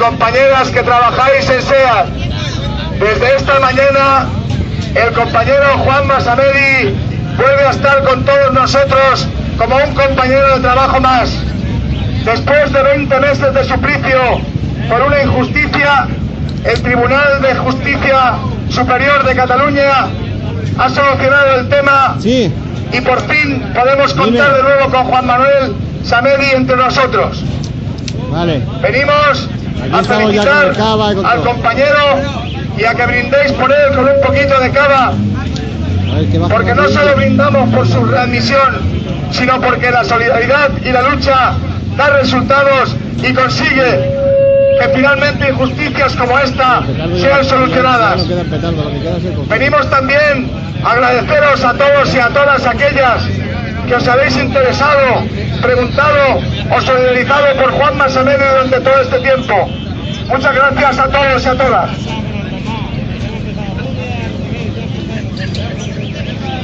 compañeras que trabajáis en SEAT. Desde esta mañana, el compañero Juan Masamedi vuelve a estar con todos nosotros como un compañero de trabajo más. Después de 20 meses de suplicio por una injusticia, el Tribunal de Justicia Superior de Cataluña ha solucionado el tema Sí, y por fin podemos contar Dime. de nuevo con Juan Manuel Samedi entre nosotros. Vale. Venimos Aquí a felicitar cava con al compañero y a que brindéis por él con un poquito de cava, porque no solo brindamos por su readmisión, sino porque la solidaridad y la lucha da resultados y consigue que finalmente injusticias como esta sean solucionadas. Venimos también a agradeceros a todos y a todas aquellas que os habéis interesado, preguntado o solidarizado por Juan Masamene durante todo este tiempo. Muchas gracias a todos y a todas.